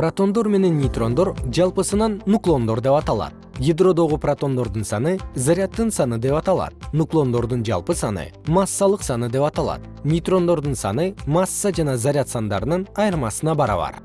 протондор менен нейтрондор жалпысынан нуклондор деп аталат. Ядродогу протондордун саны заряддын саны деп аталат. Нуклондордун жалпы саны массалык саны деп аталат. Нейтрондордун саны масса жана заряд сандарынын айырмасына барабар.